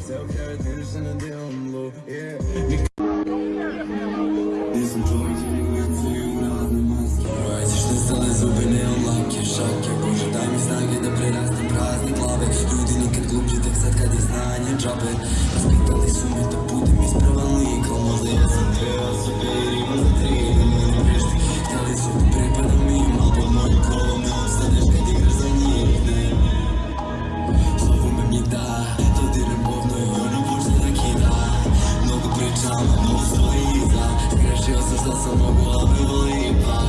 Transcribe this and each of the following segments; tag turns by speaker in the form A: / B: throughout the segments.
A: Self heritage in a damn low, yeah. There's some joints in the wind for you, not in my skin. Братишь, не стали зубы, не лапки, шапки. Боже, дай мне знаки, да прирастем праздник лавы. Люди не как глубже, так садка, не знания, джабы. Воспитанный сумма, stoji iza skrešio sam šta sam mogu, a bilo lipa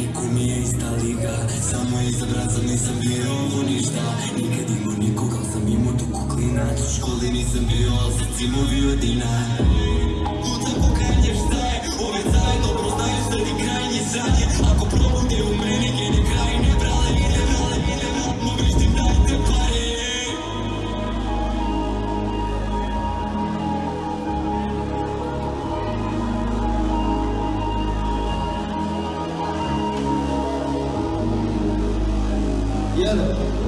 A: Niko mi je ista liga Samo izabran sam, nisam bio u ništa Nikad imao nikoga, al sam imao tu kuklina U školi nisam bio, al srci mu bio dina kuka heaven.